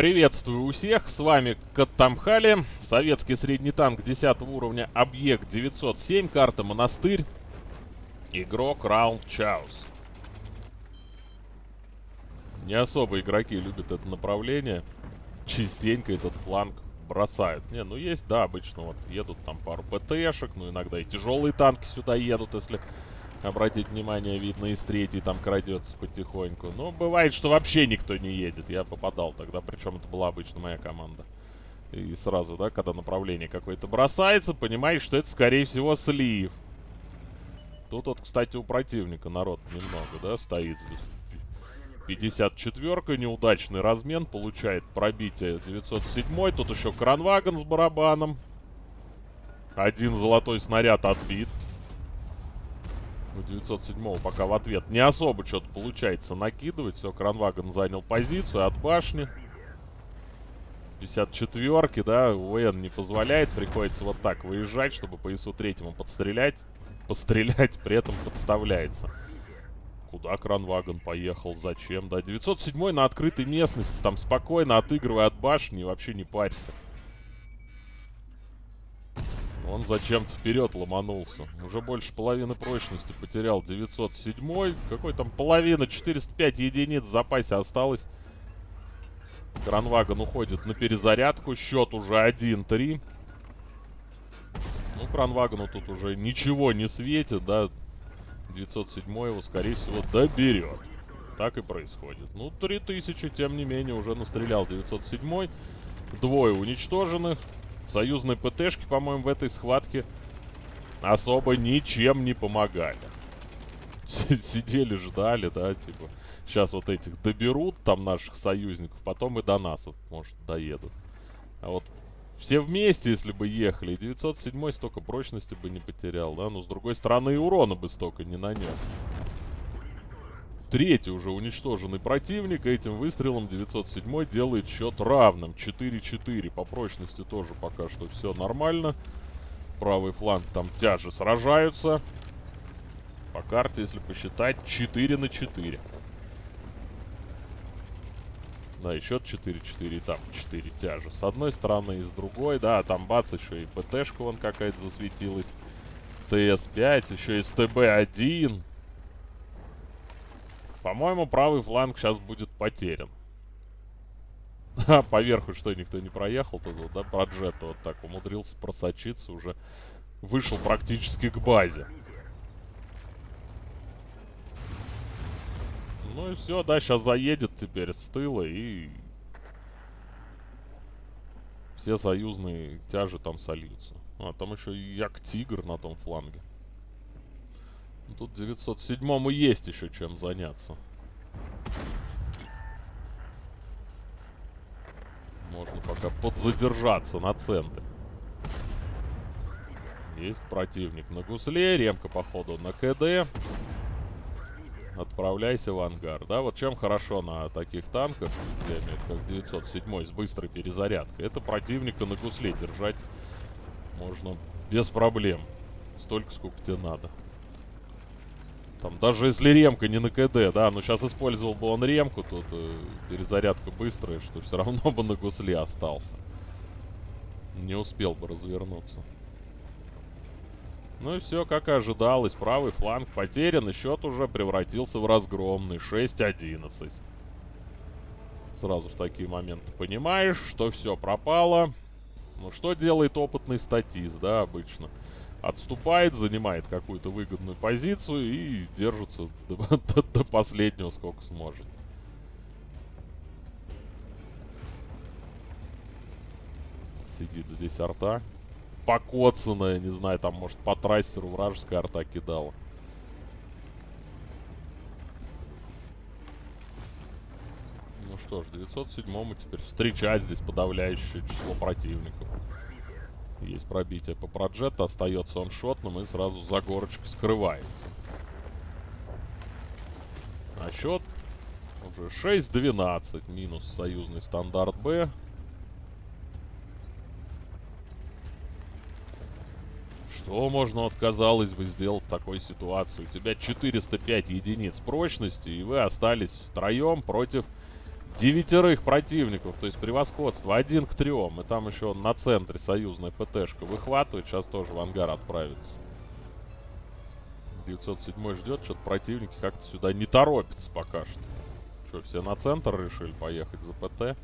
Приветствую у всех, с вами Каттамхали, советский средний танк 10 уровня, объект 907, карта Монастырь, игрок Раунд Чаус. Не особо игроки любят это направление, частенько этот фланг бросают. Не, ну есть, да, обычно вот едут там пару ПТшек, ну иногда и тяжелые танки сюда едут, если обратить внимание, видно из третьей там крадется потихоньку. Но бывает, что вообще никто не едет. Я попадал тогда, причем это была обычно моя команда. И сразу, да, когда направление какое-то бросается, понимаешь, что это, скорее всего, слив. Тут вот, кстати, у противника народ немного, да, стоит здесь. 54-ка, неудачный размен, получает пробитие 907 -й. Тут еще кранваген с барабаном. Один золотой снаряд отбит. У 907 пока в ответ не особо что-то получается накидывать. Все, Кранваген занял позицию от башни. 54-ки, да, УН не позволяет. Приходится вот так выезжать, чтобы по ИСу третьему подстрелять. Пострелять, при этом подставляется. Куда Кранваген поехал? Зачем? Да, 907 на открытой местности, там спокойно отыгрывая от башни, вообще не парься. Он зачем-то вперед ломанулся. Уже больше половины прочности потерял 907. Какой там половина? 405 единиц в запасе осталось. Кранваген уходит на перезарядку. Счет уже 1-3. Ну, Кранвагену тут уже ничего не светит, да. 907 его, скорее всего, доберет. Так и происходит. Ну, 3000, тем не менее, уже настрелял 907. Двое уничтоженных. Союзные ПТшки, по-моему, в этой схватке особо ничем не помогали. Сидели, ждали, да, типа. Сейчас вот этих доберут, там, наших союзников, потом и до нас, вот, может, доедут. А вот все вместе, если бы ехали, 907 столько прочности бы не потерял, да? Но, с другой стороны, и урона бы столько не нанес. Третий уже уничтоженный противник. Этим выстрелом 907 делает счет равным. 4-4. По прочности тоже пока что все нормально. Правый фланг там тяжи сражаются. По карте, если посчитать, 4 на 4. Да, и счет 4-4, и там 4 тяжи. С одной стороны и с другой. Да, там бац, еще и ПТшка вон какая-то засветилась. ТС-5, еще и СТБ-1. По-моему, правый фланг сейчас будет потерян. А, поверху что, никто не проехал тут, да? Про джета вот так умудрился просочиться, уже вышел практически к базе. Ну и все, да, сейчас заедет теперь с тыла и... Все союзные тяжи там сольются. А, там еще Як-Тигр на том фланге. Тут 907-му есть еще чем заняться. Можно пока подзадержаться на центре. Есть противник на гусле. Ремка, походу, на КД. Отправляйся в ангар. Да, вот чем хорошо на таких танках, как 907 с быстрой перезарядкой, это противника на гусле держать можно без проблем. Столько, сколько тебе надо. Там, даже если ремка не на КД, да, но сейчас использовал бы он ремку, тут э, перезарядка быстрая, что все равно бы на гусле остался. Не успел бы развернуться. Ну и все, как и ожидалось. Правый фланг потерян, и счет уже превратился в разгромный. 6-11. Сразу в такие моменты понимаешь, что все пропало. Ну что делает опытный статист, да, обычно? Отступает, занимает какую-то выгодную позицию и держится до, до, до последнего, сколько сможет. Сидит здесь арта. Покоцанная, не знаю, там, может, по трассеру вражеская арта кидала. Ну что ж, 907-му теперь встречать здесь подавляющее число противников. Есть пробитие по проджету, остается он шотным и сразу за горочкой скрывается. А счет уже 6-12, минус союзный стандарт Б. Что можно, вот, казалось бы, сделать в такой ситуации? У тебя 405 единиц прочности, и вы остались втроем против девятерых противников, то есть превосходство один к трем. И там еще на центре союзная ПТшка выхватывает, сейчас тоже в ангар отправится. 907 ждет, что-то противники как-то сюда не торопятся пока что. Что, все на центр решили поехать за ПТ?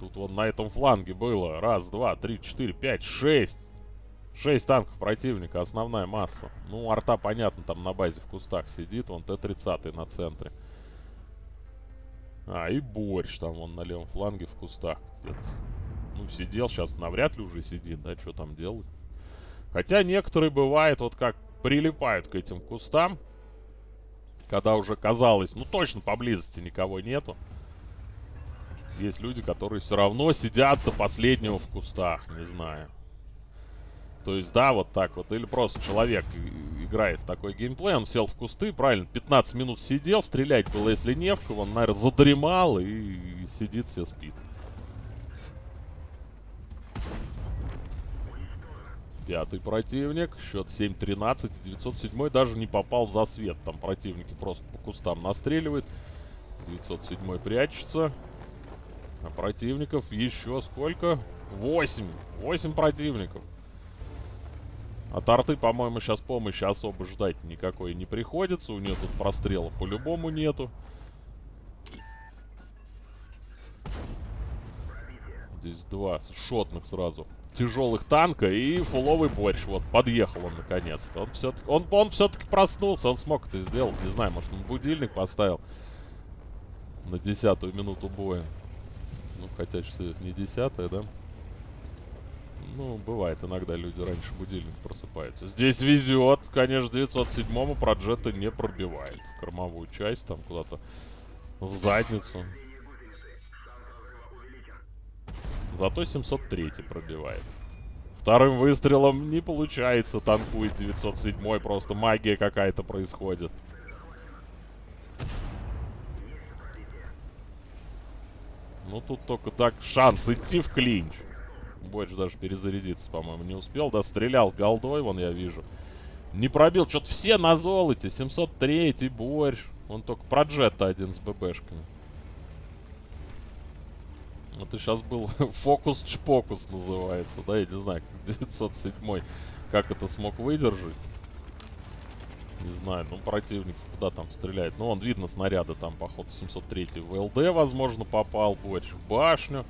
Тут вот на этом фланге было раз, два, три, четыре, пять, шесть. Шесть танков противника, основная масса. Ну, арта, понятно, там на базе в кустах сидит. Вон Т-30 на центре. А, и борщ там вон на левом фланге в кустах где-то. Ну, сидел, сейчас навряд ли уже сидит, да, что там делать. Хотя некоторые бывает, вот как прилипают к этим кустам. Когда уже казалось, ну точно поблизости никого нету. Есть люди, которые все равно сидят до последнего в кустах, не знаю. То есть, да, вот так вот. Или просто человек играет такой геймплей, он сел в кусты, правильно, 15 минут сидел, стрелять было, если не в кого, он, наверное, задремал и сидит, все спит. Пятый противник. Счет 7-13. 907 даже не попал в засвет. Там противники просто по кустам настреливают. 907 прячется. А противников еще сколько? 8. 8 противников. От арты, по-моему, сейчас помощи особо ждать никакой не приходится. У нее тут прострела по-любому нету. Здесь два шотных сразу тяжелых танка и фуловый борщ. Вот, подъехал он наконец-то. Он все-таки он, он все проснулся, он смог это сделать. Не знаю, может он будильник поставил на десятую минуту боя. Ну, хотя сейчас не десятая, да? Ну, бывает, иногда люди раньше будильник просыпаются. Здесь везет, конечно, 907-му проджета не пробивает. Кормовую часть там куда-то в задницу. Зато 703 пробивает. Вторым выстрелом не получается. Танкует 907 Просто магия какая-то происходит. Ну, тут только так шанс идти в клинч. Больше даже перезарядиться, по-моему, не успел. Да, стрелял голдой, вон я вижу. Не пробил. Что-то все на золоте. 703 борщ. Он только про джета один с ББшками. Это сейчас был фокус-чпокус называется, да, я не знаю, 907 как это смог выдержать. Не знаю, ну противник куда там стреляет. Ну, он видно снаряды там, походу, 703 в ЛД, возможно, попал больше в башню.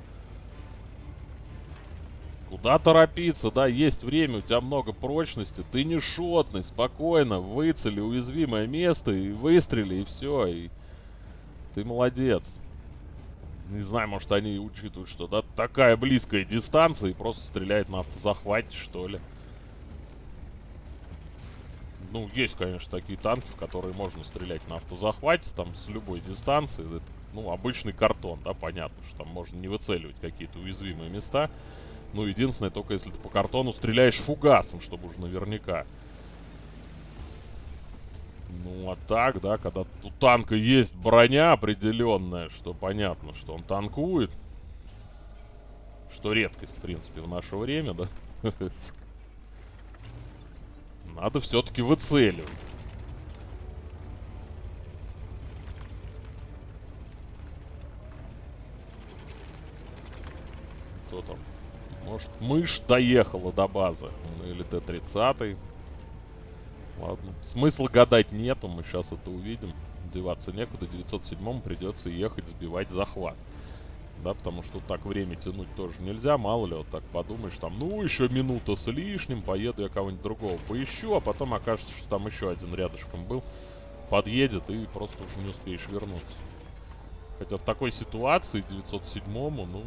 Куда торопиться, да, есть время, у тебя много прочности, ты не шотный, спокойно, выцели уязвимое место и выстрели, и все, и ты молодец. Не знаю, может они учитывают, что да, такая близкая дистанция и просто стреляет на автозахвате, что ли. Ну, есть, конечно, такие танки, в которые можно стрелять на автозахвате, там, с любой дистанции. Это, ну, обычный картон, да, понятно, что там можно не выцеливать какие-то уязвимые места. Ну, единственное, только если ты по картону стреляешь фугасом, чтобы уже наверняка. Ну, а так, да, когда у танка есть броня определенная, что понятно, что он танкует. Что редкость, в принципе, в наше время, да. Надо все-таки выцеливать. Кто там? Может, мышь доехала до базы? Ну, или Т-30. Ладно. Смысла гадать нету, мы сейчас это увидим. Деваться некуда. 907-му придется ехать сбивать захват. Да, потому что так время тянуть тоже нельзя. Мало ли, вот так подумаешь, там, ну, еще минута с лишним, поеду я кого-нибудь другого поищу, а потом окажется, что там еще один рядышком был. Подъедет и просто уже не успеешь вернуться. Хотя в такой ситуации 907-му, ну,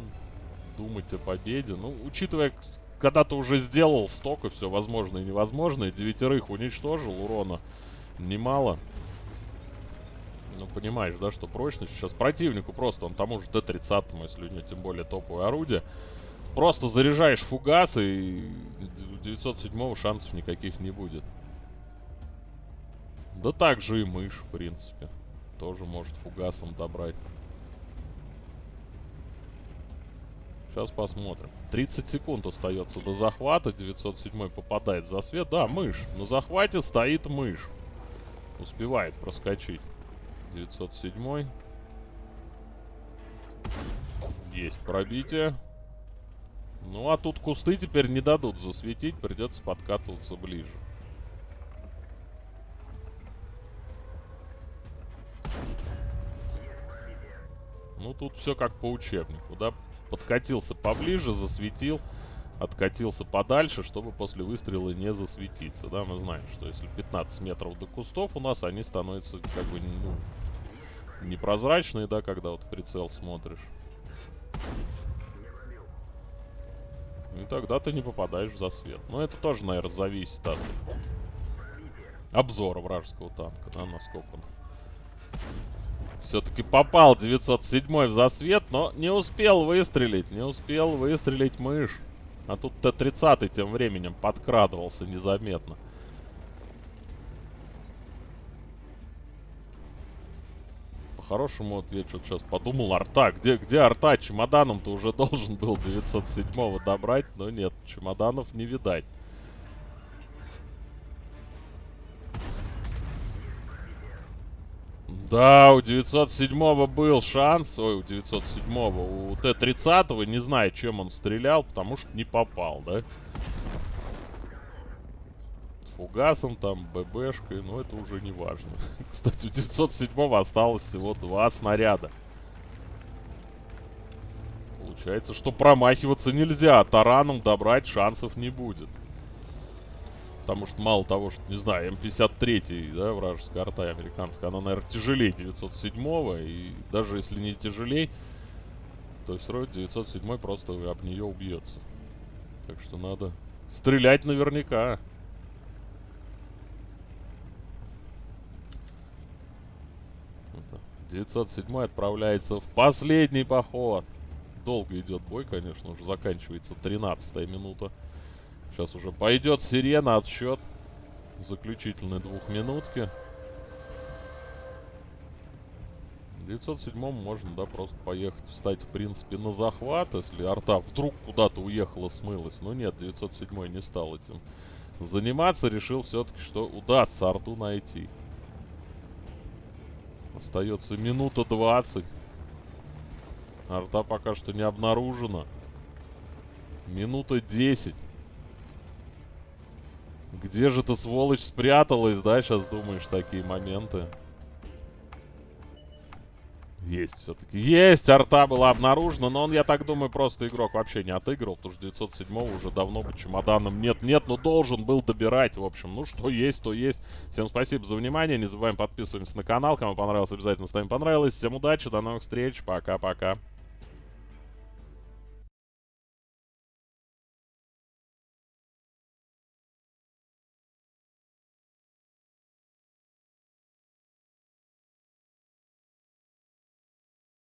думать о победе. Ну, учитывая, когда ты уже сделал столько все возможное и невозможное, девятерых уничтожил, урона немало. Ну, понимаешь, да, что прочность сейчас противнику просто, он тому же Т-30, если у него тем более топовое орудие, просто заряжаешь фугасы, и у 907 шансов никаких не будет. Да так же и мышь, в принципе. Тоже может фугасом добрать. Сейчас посмотрим. 30 секунд остается до захвата. 907 попадает за свет. Да, мышь. На захвате стоит мышь. Успевает проскочить. 907. Есть пробитие. Ну, а тут кусты теперь не дадут засветить, придется подкатываться ближе. Ну, тут все как по учебнику, да? Подкатился поближе, засветил, откатился подальше, чтобы после выстрела не засветиться, да? Мы знаем, что если 15 метров до кустов у нас, они становятся как бы, ну, непрозрачные, да, когда вот прицел смотришь. И тогда ты не попадаешь в засвет. Но это тоже, наверное, зависит от обзора вражеского танка, да, насколько он все-таки попал 907 в засвет, но не успел выстрелить. Не успел выстрелить мышь. А тут Т-30 тем временем подкрадывался незаметно. По-хорошему, вот я что-то сейчас подумал, арта. Где, где арта? Чемоданом-то уже должен был 907 добрать, но нет, чемоданов не видать. Да, у 907 был шанс. Ой, у 907 У Т-30 не знаю, чем он стрелял, потому что не попал, да? Фугасом там, ББшкой, но это уже не важно. Кстати, у 907 осталось всего два снаряда. Получается, что промахиваться нельзя. Тараном добрать шансов не будет. Потому что мало того, что, не знаю, М53, да, вражеская арта американская, она, наверное, тяжелее 907-го. И даже если не тяжелее, то все равно 907 просто об нее убьется. Так что надо стрелять наверняка. Это 907 отправляется в последний поход. Долго идет бой, конечно, уже заканчивается 13 минута. Сейчас уже пойдет сирена, отсчет. Заключительной двухминутки. 907 можно, да, просто поехать, встать, в принципе, на захват, если арта вдруг куда-то уехала, смылась. Но нет, 907 не стал этим заниматься, решил все-таки, что удастся арту найти. Остается минута 20. Арта пока что не обнаружена. Минута 10. Где же ты, сволочь, спряталась, да? Сейчас думаешь такие моменты. Есть все-таки. Есть! Арта была обнаружена, но он, я так думаю, просто игрок вообще не отыграл, потому что 907 уже давно бы чемоданом нет-нет, но должен был добирать, в общем. Ну, что есть, то есть. Всем спасибо за внимание, не забываем подписываться на канал, кому понравилось, обязательно ставим понравилось. Всем удачи, до новых встреч, пока-пока.